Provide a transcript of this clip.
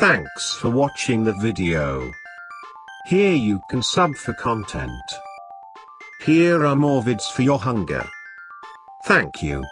Thanks for watching the video. Here you can sub for content. Here are more vids for your hunger. Thank you.